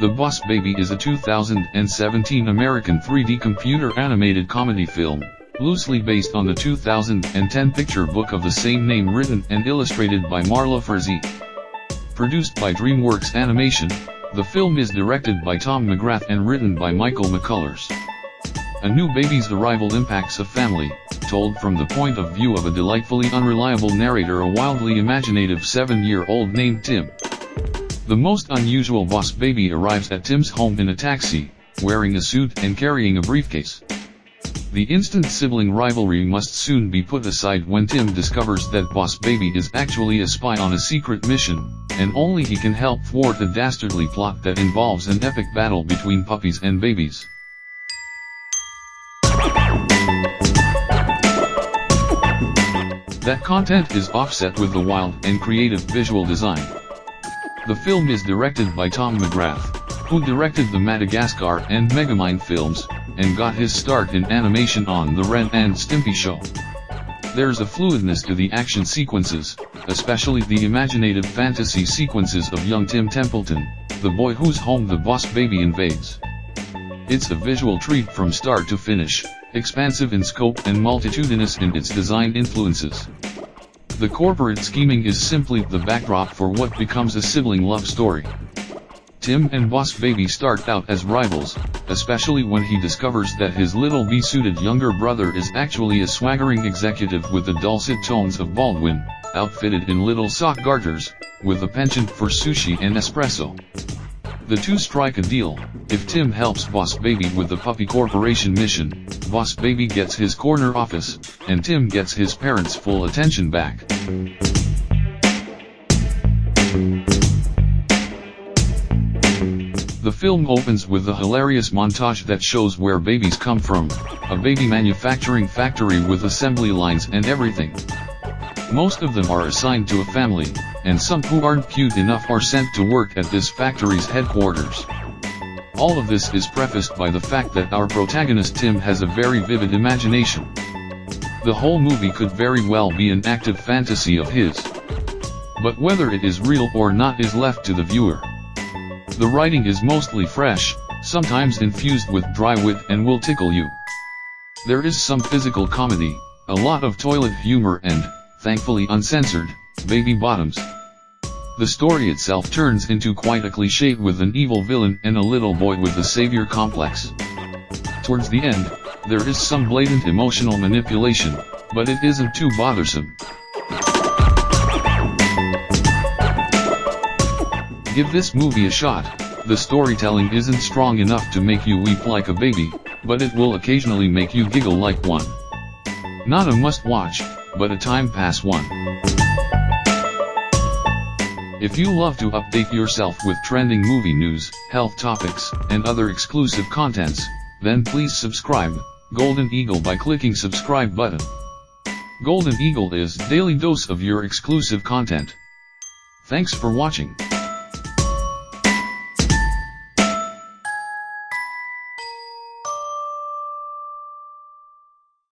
The Boss Baby is a 2017 American 3D computer animated comedy film, loosely based on the 2010 picture book of the same name written and illustrated by Marla Frazee. Produced by DreamWorks Animation, the film is directed by Tom McGrath and written by Michael McCullers. A new baby's arrival impacts a family, told from the point of view of a delightfully unreliable narrator a wildly imaginative seven-year-old named Tim. The most unusual boss baby arrives at Tim's home in a taxi, wearing a suit and carrying a briefcase. The instant sibling rivalry must soon be put aside when Tim discovers that Boss Baby is actually a spy on a secret mission, and only he can help thwart a dastardly plot that involves an epic battle between puppies and babies. That content is offset with the wild and creative visual design. The film is directed by Tom McGrath, who directed the Madagascar and Megamind films, and got his start in animation on The Ren and Stimpy Show. There's a fluidness to the action sequences, especially the imaginative fantasy sequences of young Tim Templeton, the boy whose home the boss baby invades. It's a visual treat from start to finish, expansive in scope and multitudinous in its design influences. The corporate scheming is simply the backdrop for what becomes a sibling love story. Tim and Boss Baby start out as rivals, especially when he discovers that his little bee-suited younger brother is actually a swaggering executive with the dulcet tones of Baldwin, outfitted in little sock garters, with a penchant for sushi and espresso. The two strike a deal, if Tim helps Boss Baby with the Puppy Corporation mission, Boss Baby gets his corner office, and Tim gets his parents' full attention back. The film opens with a hilarious montage that shows where babies come from, a baby manufacturing factory with assembly lines and everything. Most of them are assigned to a family, and some who aren't cute enough are sent to work at this factory's headquarters. All of this is prefaced by the fact that our protagonist Tim has a very vivid imagination. The whole movie could very well be an active fantasy of his. But whether it is real or not is left to the viewer. The writing is mostly fresh, sometimes infused with dry wit and will tickle you. There is some physical comedy, a lot of toilet humor and, thankfully uncensored, baby bottoms. The story itself turns into quite a cliché with an evil villain and a little boy with a savior complex. Towards the end, there is some blatant emotional manipulation, but it isn't too bothersome. Give this movie a shot, the storytelling isn't strong enough to make you weep like a baby, but it will occasionally make you giggle like one. Not a must-watch, but a time pass one. If you love to update yourself with trending movie news, health topics, and other exclusive contents, then please subscribe, Golden Eagle by clicking subscribe button. Golden Eagle is daily dose of your exclusive content. Thanks for watching.